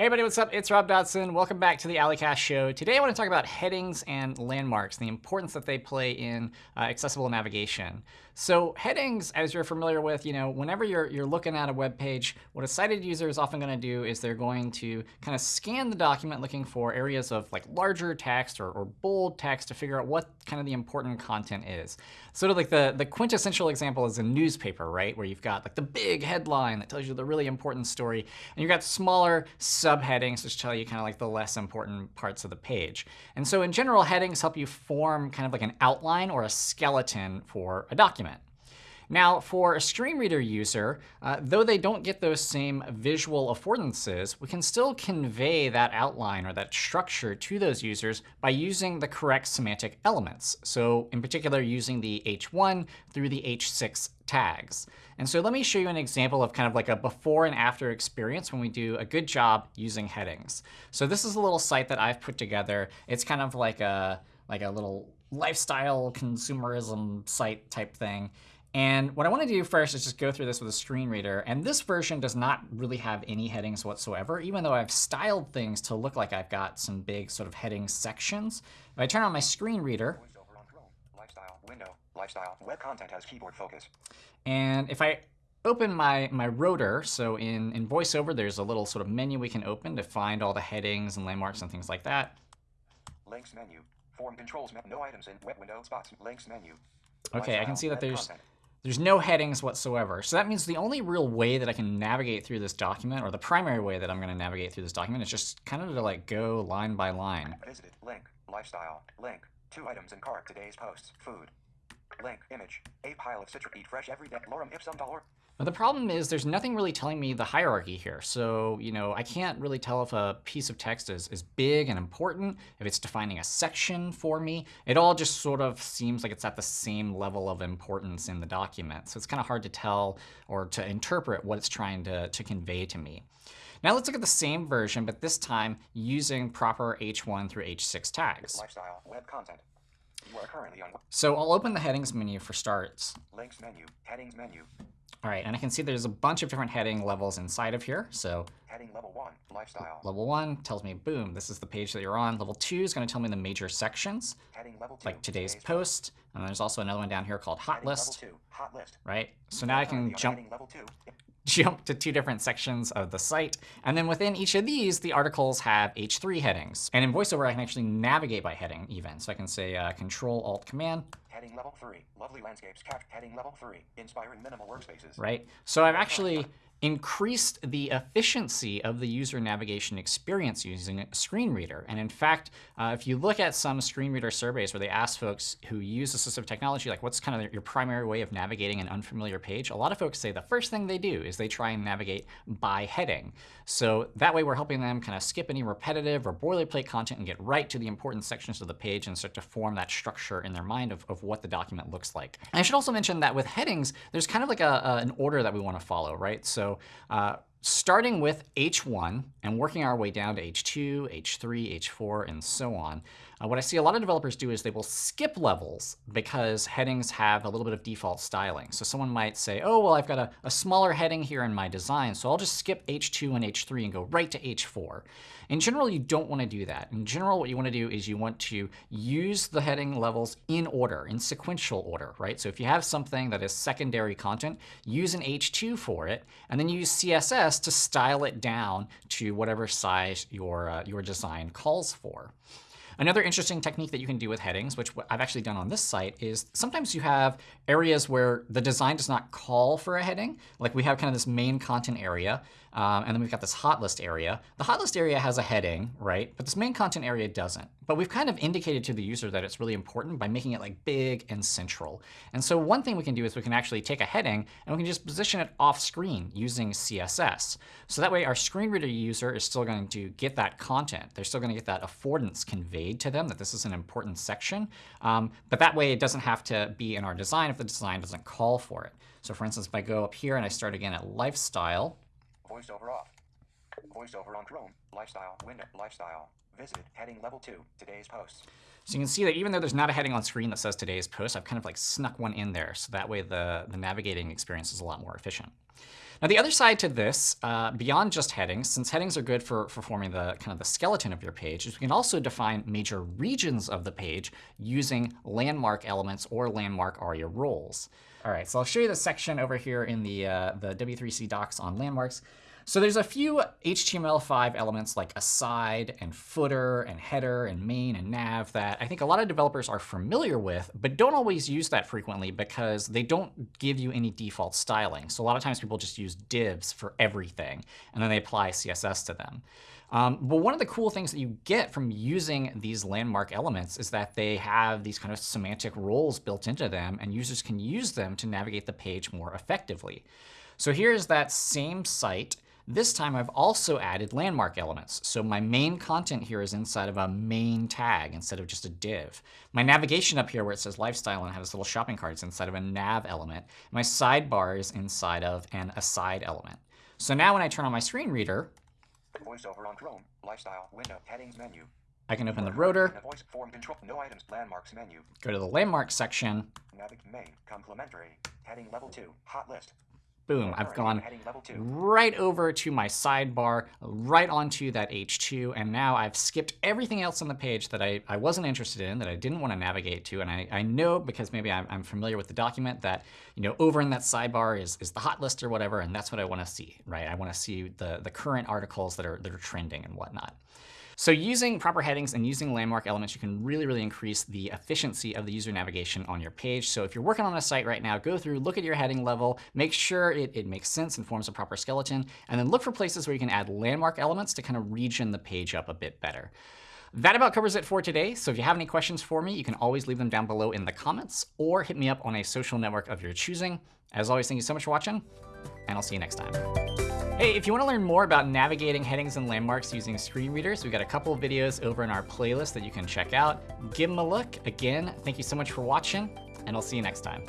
Hey everybody, what's up? It's Rob Dodson. Welcome back to the A11ycast show. Today I want to talk about headings and landmarks, the importance that they play in uh, accessible navigation. So headings, as you're familiar with, you know, whenever you're, you're looking at a web page, what a sighted user is often going to do is they're going to kind of scan the document looking for areas of like larger text or, or bold text to figure out what kind of the important content is. Sort of like the, the quintessential example is a newspaper, right? Where you've got like the big headline that tells you the really important story, and you've got smaller subheadings which tell you kind of like the less important parts of the page. And so in general, headings help you form kind of like an outline or a skeleton for a document. Now, for a screen reader user, uh, though they don't get those same visual affordances, we can still convey that outline or that structure to those users by using the correct semantic elements. So in particular, using the h1 through the h6 tags. And so let me show you an example of kind of like a before and after experience when we do a good job using headings. So this is a little site that I've put together. It's kind of like a, like a little lifestyle consumerism site type thing. And what I want to do first is just go through this with a screen reader. And this version does not really have any headings whatsoever, even though I've styled things to look like I've got some big sort of heading sections. If I turn on my screen reader, lifestyle, window, lifestyle, web content has keyboard focus. And if I open my, my rotor, so in, in VoiceOver, there's a little sort of menu we can open to find all the headings and landmarks and things like that. Links menu, form controls, no items in web window spots, links menu. OK, I can see that there's content. There's no headings whatsoever. So that means the only real way that I can navigate through this document, or the primary way that I'm going to navigate through this document, is just kind of to like go line by line. Visited, link, lifestyle, link, two items in cart, today's posts, food, link, image, a pile of eat fresh every day, lorem ipsum dolor, but the problem is there's nothing really telling me the hierarchy here. So you know, I can't really tell if a piece of text is, is big and important, if it's defining a section for me. It all just sort of seems like it's at the same level of importance in the document. So it's kind of hard to tell or to interpret what it's trying to, to convey to me. Now let's look at the same version, but this time using proper h1 through h6 tags. Lifestyle, web content. You are currently on. So I'll open the headings menu for starts. Links menu, headings menu, all right, and I can see there's a bunch of different heading levels inside of here. So heading level one, lifestyle. Level one tells me, boom, this is the page that you're on. Level two is going to tell me the major sections, heading level two, like today's, today's post. And there's also another one down here called hot list. Hot list. Right. So now I can jump. Level two jump to two different sections of the site. And then within each of these, the articles have H3 headings. And in VoiceOver, I can actually navigate by heading even. So I can say uh, Control Alt Command. Heading level three, lovely landscapes. Cap heading level three, inspiring minimal workspaces. Right. So I've actually increased the efficiency of the user navigation experience using a screen reader. And in fact, uh, if you look at some screen reader surveys where they ask folks who use assistive technology, like what's kind of your primary way of navigating an unfamiliar page, a lot of folks say the first thing they do is they try and navigate by heading. So that way we're helping them kind of skip any repetitive or boilerplate content and get right to the important sections of the page and start to form that structure in their mind of, of what the document looks like. And I should also mention that with headings, there's kind of like a, a, an order that we want to follow, right? So uh, starting with H1 and working our way down to H2, H3, H4, and so on, uh, what I see a lot of developers do is they will skip levels because headings have a little bit of default styling. So someone might say, oh, well, I've got a, a smaller heading here in my design, so I'll just skip H2 and H3 and go right to H4. In general, you don't want to do that. In general, what you want to do is you want to use the heading levels in order, in sequential order, right? So if you have something that is secondary content, use an H2 for it, and then use CSS to style it down to whatever size your, uh, your design calls for. Another interesting technique that you can do with headings, which I've actually done on this site, is sometimes you have areas where the design does not call for a heading. Like we have kind of this main content area, um, and then we've got this hot list area. The hot list area has a heading, right? But this main content area doesn't. But we've kind of indicated to the user that it's really important by making it like big and central. And so one thing we can do is we can actually take a heading and we can just position it off screen using CSS. So that way our screen reader user is still going to get that content. They're still going to get that affordance conveyed to them that this is an important section. Um, but that way it doesn't have to be in our design if the design doesn't call for it. So for instance, if I go up here and I start again at lifestyle, VoiceOver off. VoiceOver on Chrome. Lifestyle. Window. Lifestyle. Visited. Heading level 2. Today's posts. So you can see that even though there's not a heading on screen that says today's post, I've kind of like snuck one in there. So that way the, the navigating experience is a lot more efficient. Now the other side to this, uh, beyond just headings, since headings are good for, for forming the kind of the skeleton of your page, is we can also define major regions of the page using landmark elements or landmark ARIA roles. All right, so I'll show you the section over here in the, uh, the W3C docs on landmarks. So there's a few HTML5 elements like aside and footer and header and main and nav that I think a lot of developers are familiar with, but don't always use that frequently because they don't give you any default styling. So a lot of times people just use divs for everything, and then they apply CSS to them. Um, but one of the cool things that you get from using these landmark elements is that they have these kind of semantic roles built into them, and users can use them to navigate the page more effectively. So here's that same site this time I've also added landmark elements. So my main content here is inside of a main tag instead of just a div. My navigation up here where it says lifestyle and has little shopping carts inside of a nav element. My sidebar is inside of an aside element. So now when I turn on my screen reader, Voiceover on Chrome. Lifestyle. Window. Headings menu. I can open the rotor, Voice form control. No items. Landmarks menu. go to the landmark section. Navig main. Complementary. Heading level 2. Hot list. Boom, I've gone Heading level 2. right over to my sidebar, right onto that H2, and now I've skipped everything else on the page that I, I wasn't interested in, that I didn't want to navigate to, and I, I know because maybe I'm, I'm familiar with the document that you know over in that sidebar is, is the hot list or whatever, and that's what I want to see, right? I want to see the, the current articles that are, that are trending and whatnot. So using proper headings and using landmark elements, you can really, really increase the efficiency of the user navigation on your page. So if you're working on a site right now, go through, look at your heading level, make sure it, it makes sense and forms a proper skeleton, and then look for places where you can add landmark elements to kind of region the page up a bit better. That about covers it for today. So if you have any questions for me, you can always leave them down below in the comments or hit me up on a social network of your choosing. As always, thank you so much for watching, and I'll see you next time. Hey, if you want to learn more about navigating headings and landmarks using screen readers, we've got a couple of videos over in our playlist that you can check out. Give them a look. Again, thank you so much for watching, and I'll see you next time.